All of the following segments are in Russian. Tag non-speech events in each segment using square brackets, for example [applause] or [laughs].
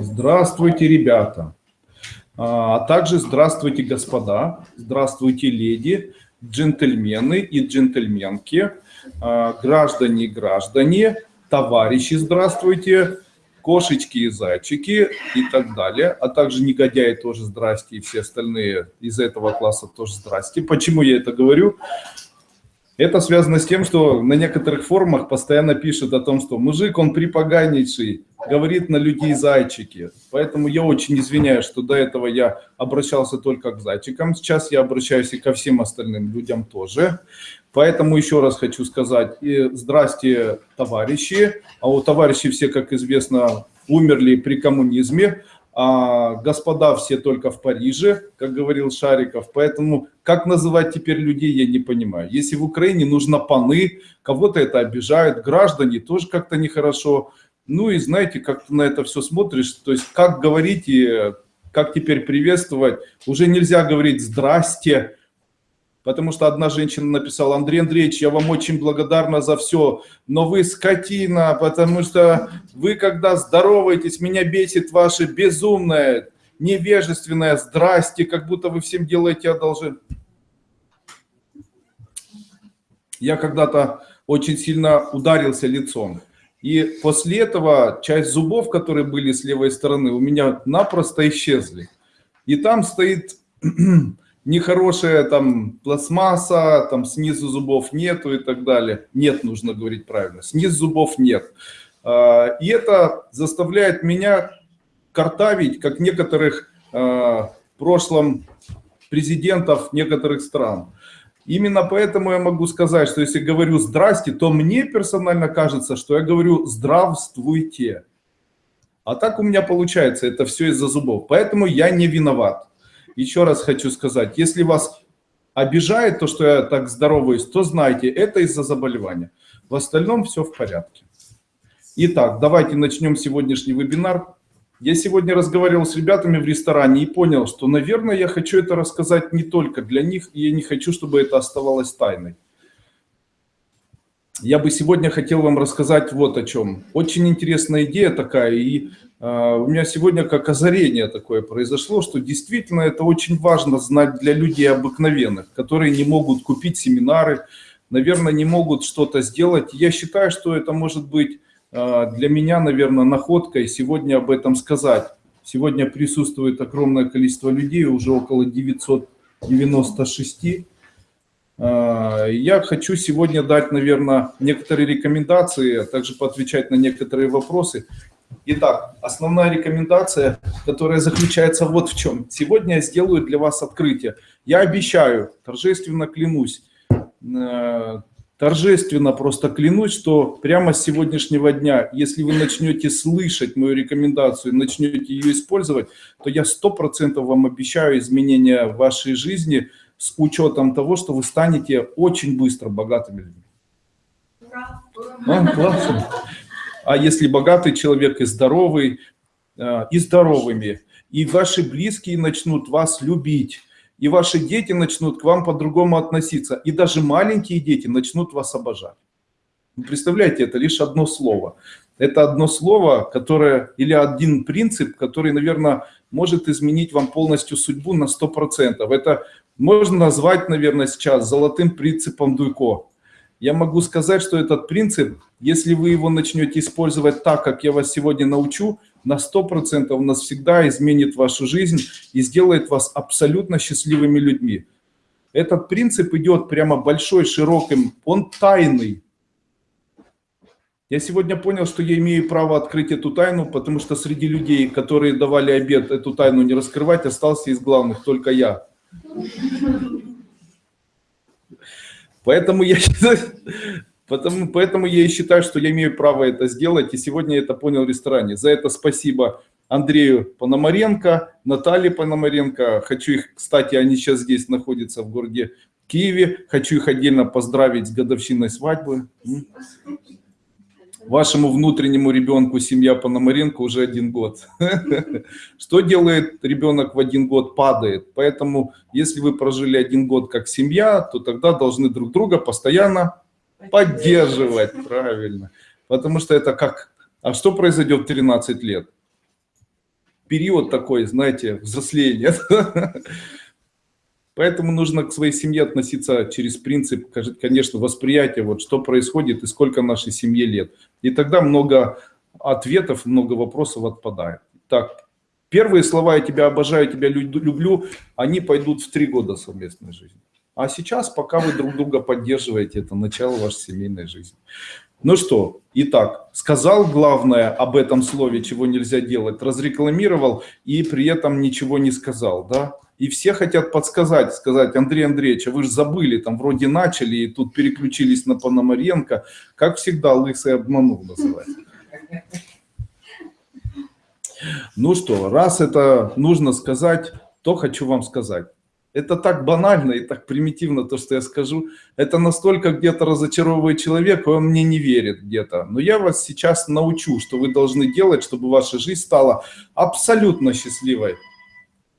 Здравствуйте, ребята. А также здравствуйте, господа, здравствуйте, леди, джентльмены и джентльменки, а, граждане и граждане, товарищи, здравствуйте, кошечки и зайчики и так далее, а также негодяи тоже здрасте и все остальные из этого класса тоже здрасте. Почему я это говорю? Это связано с тем, что на некоторых форумах постоянно пишут о том, что мужик, он припоганнейший, говорит на людей зайчики. Поэтому я очень извиняюсь, что до этого я обращался только к зайчикам. Сейчас я обращаюсь и ко всем остальным людям тоже. Поэтому еще раз хочу сказать, и здрасте, товарищи. А у товарищей все, как известно, умерли при коммунизме а господа все только в Париже, как говорил Шариков. Поэтому как называть теперь людей, я не понимаю. Если в Украине нужно паны, кого-то это обижают, граждане тоже как-то нехорошо. Ну и знаете, как ты на это все смотришь, то есть как говорить и как теперь приветствовать, уже нельзя говорить «здрасте», Потому что одна женщина написала, Андрей Андреевич, я вам очень благодарна за все, но вы скотина, потому что вы, когда здороваетесь, меня бесит ваше безумное, невежественное «здрасте», как будто вы всем делаете одолжение. Я когда-то очень сильно ударился лицом. И после этого часть зубов, которые были с левой стороны, у меня напросто исчезли. И там стоит [clears throat] нехорошая там пластмасса, там снизу зубов нету и так далее. Нет, нужно говорить правильно, снизу зубов нет. А, и это заставляет меня картавить, как некоторых а, в прошлом президентов некоторых стран. Именно поэтому я могу сказать, что если говорю «здрасте», то мне персонально кажется, что я говорю «здравствуйте». А так у меня получается, это все из-за зубов. Поэтому я не виноват еще раз хочу сказать, если вас обижает то, что я так здороваюсь, то знайте, это из-за заболевания. В остальном все в порядке. Итак, давайте начнем сегодняшний вебинар. Я сегодня разговаривал с ребятами в ресторане и понял, что, наверное, я хочу это рассказать не только для них, и я не хочу, чтобы это оставалось тайной. Я бы сегодня хотел вам рассказать вот о чем. Очень интересная идея такая, и у меня сегодня как озарение такое произошло, что действительно это очень важно знать для людей обыкновенных, которые не могут купить семинары, наверное, не могут что-то сделать. Я считаю, что это может быть а, для меня, наверное, находкой сегодня об этом сказать. Сегодня присутствует огромное количество людей, уже около 996. А, я хочу сегодня дать, наверное, некоторые рекомендации, а также поотвечать на некоторые вопросы. Итак, основная рекомендация, которая заключается вот в чем. Сегодня я сделаю для вас открытие. Я обещаю, торжественно клянусь, э, торжественно просто клянусь, что прямо с сегодняшнего дня, если вы начнете слышать мою рекомендацию, начнете ее использовать, то я сто процентов вам обещаю изменения в вашей жизни с учетом того, что вы станете очень быстро богатыми людьми. Ура! А, классно а если богатый человек и здоровый, э, и здоровыми, и ваши близкие начнут вас любить, и ваши дети начнут к вам по-другому относиться, и даже маленькие дети начнут вас обожать. Представляете, это лишь одно слово. Это одно слово, которое, или один принцип, который, наверное, может изменить вам полностью судьбу на 100%. Это можно назвать, наверное, сейчас золотым принципом Дуйко. Я могу сказать, что этот принцип, если вы его начнете использовать так, как я вас сегодня научу, на 100% он нас всегда изменит вашу жизнь и сделает вас абсолютно счастливыми людьми. Этот принцип идет прямо большой, широким, он тайный. Я сегодня понял, что я имею право открыть эту тайну, потому что среди людей, которые давали обед эту тайну не раскрывать, остался из главных только я. Поэтому я потому, поэтому я и считаю, что я имею право это сделать, и сегодня я это понял в ресторане. За это спасибо Андрею Пономаренко, Наталье Пономаренко. Хочу их, кстати, они сейчас здесь находятся в городе Киеве. Хочу их отдельно поздравить с годовщиной свадьбы. Вашему внутреннему ребенку семья Пономаренко уже один год. [laughs] Что делает ребенок в один год? Падает. Поэтому, если вы прожили один год как семья, то тогда должны друг друга постоянно поддерживать. Правильно. Потому что это как... А что произойдет в 13 лет? период такой, знаете, взросления. [laughs] Поэтому нужно к своей семье относиться через принцип, конечно, восприятия, вот что происходит и сколько нашей семье лет. И тогда много ответов, много вопросов отпадает. Так, первые слова «я тебя обожаю, тебя люблю», они пойдут в три года совместной жизни. А сейчас, пока вы друг друга поддерживаете, это начало вашей семейной жизни. Ну что, итак, сказал главное об этом слове, чего нельзя делать, разрекламировал и при этом ничего не сказал, да? И все хотят подсказать, сказать, Андрей Андреевич, а вы же забыли, там вроде начали, и тут переключились на Пономаренко. Как всегда, лысый обманул называется. Ну что, раз это нужно сказать, то хочу вам сказать. Это так банально и так примитивно, то, что я скажу. Это настолько где-то разочаровывает человека, он мне не верит где-то. Но я вас сейчас научу, что вы должны делать, чтобы ваша жизнь стала абсолютно счастливой.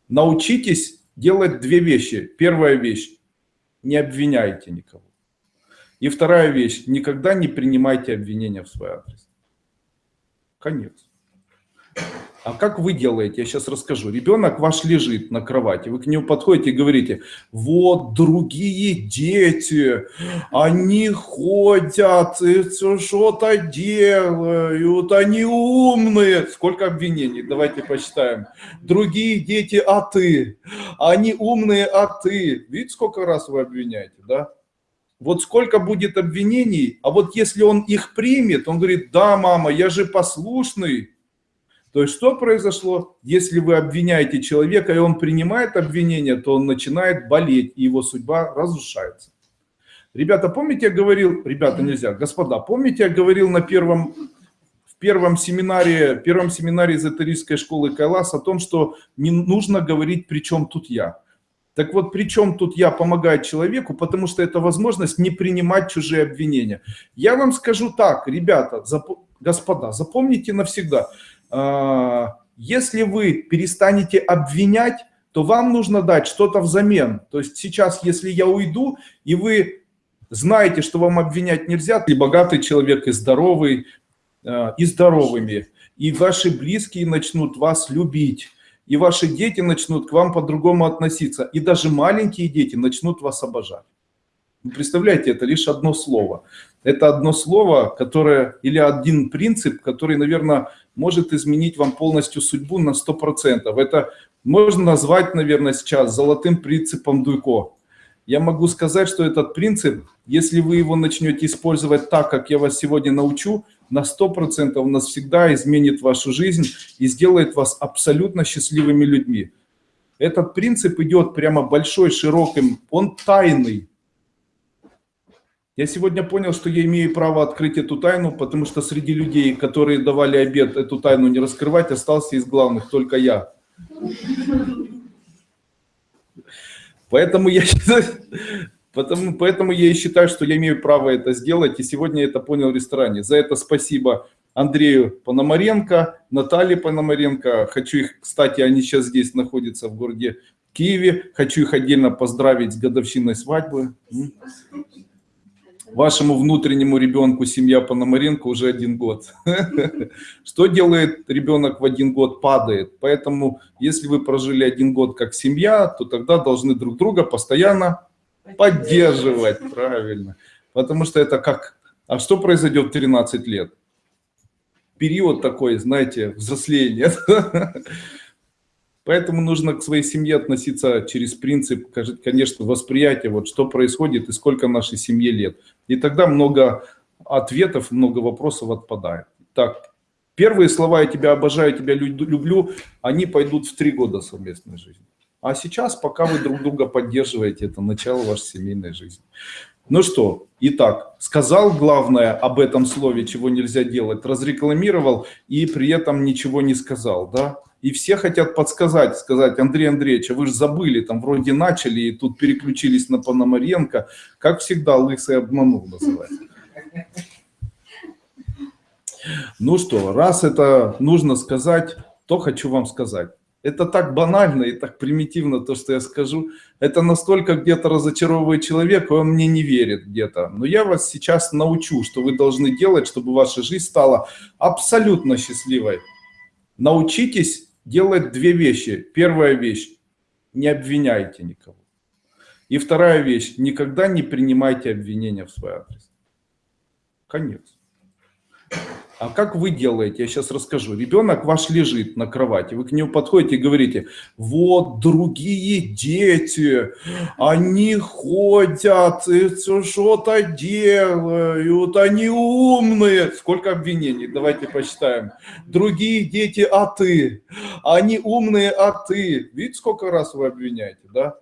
Научитесь делать две вещи. Первая вещь – не обвиняйте никого. И вторая вещь – никогда не принимайте обвинения в свой адрес. Конец. А как вы делаете? Я сейчас расскажу. Ребенок ваш лежит на кровати, вы к нему подходите и говорите, вот другие дети, они ходят, что-то делают, они умные. Сколько обвинений? Давайте посчитаем. Другие дети, а ты? Они умные, а ты? Видите, сколько раз вы обвиняете, да? Вот сколько будет обвинений, а вот если он их примет, он говорит, да, мама, я же послушный, то есть что произошло? Если вы обвиняете человека, и он принимает обвинение, то он начинает болеть, и его судьба разрушается. Ребята, помните, я говорил, ребята, нельзя, господа, помните, я говорил на первом, в первом семинаре, первом семинаре эзотерической школы Кайлас о том, что не нужно говорить, при чем тут я. Так вот, при чем тут я помогаю человеку, потому что это возможность не принимать чужие обвинения. Я вам скажу так, ребята, зап... господа, запомните навсегда – если вы перестанете обвинять, то вам нужно дать что-то взамен. То есть сейчас, если я уйду, и вы знаете, что вам обвинять нельзя, и богатый человек, и здоровый, а, и здоровыми, и ваши близкие начнут вас любить, и ваши дети начнут к вам по-другому относиться, и даже маленькие дети начнут вас обожать. Представляете, это лишь одно слово. Это одно слово, которое, или один принцип, который, наверное, может изменить вам полностью судьбу на 100%. Это можно назвать, наверное, сейчас золотым принципом Дуйко. Я могу сказать, что этот принцип, если вы его начнете использовать так, как я вас сегодня научу, на 100% он навсегда изменит вашу жизнь и сделает вас абсолютно счастливыми людьми. Этот принцип идет прямо большой, широким, он тайный. Я сегодня понял, что я имею право открыть эту тайну, потому что среди людей, которые давали обед эту тайну не раскрывать, остался из главных только я. Поэтому я потому, поэтому я и считаю, что я имею право это сделать, и сегодня я это понял в ресторане. За это спасибо Андрею Пономаренко, Наталье Пономаренко. Хочу их, кстати, они сейчас здесь находятся в городе Киеве. Хочу их отдельно поздравить с годовщиной свадьбы. Вашему внутреннему ребенку семья Пономаренко уже один год. [laughs] Что делает ребенок в один год? Падает. Поэтому, если вы прожили один год как семья, то тогда должны друг друга постоянно поддерживать. Правильно. Потому что это как... А что произойдет в 13 лет? Период такой, знаете, взросления. [laughs] Поэтому нужно к своей семье относиться через принцип, конечно, восприятия, вот что происходит и сколько нашей семье лет. И тогда много ответов, много вопросов отпадает. Так, первые слова «я тебя обожаю, тебя люблю», они пойдут в три года совместной жизни. А сейчас, пока вы друг друга поддерживаете, это начало вашей семейной жизни. Ну что, итак, сказал главное об этом слове, чего нельзя делать, разрекламировал и при этом ничего не сказал, да? И все хотят подсказать, сказать, Андрей Андреевич, а вы же забыли, там вроде начали, и тут переключились на Пономаренко. Как всегда, лысый обманул называется. Ну что, раз это нужно сказать, то хочу вам сказать. Это так банально и так примитивно, то, что я скажу. Это настолько где-то разочаровывает человека, он мне не верит где-то. Но я вас сейчас научу, что вы должны делать, чтобы ваша жизнь стала абсолютно счастливой. Научитесь делать две вещи. Первая вещь – не обвиняйте никого. И вторая вещь – никогда не принимайте обвинения в свой адрес. Конец. А как вы делаете? Я сейчас расскажу. Ребенок ваш лежит на кровати, вы к нему подходите и говорите, вот другие дети, они ходят, что-то делают, они умные. Сколько обвинений? Давайте посчитаем. Другие дети, а ты? Они умные, а ты? Видите, сколько раз вы обвиняете, да?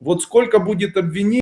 Вот сколько будет обвинений?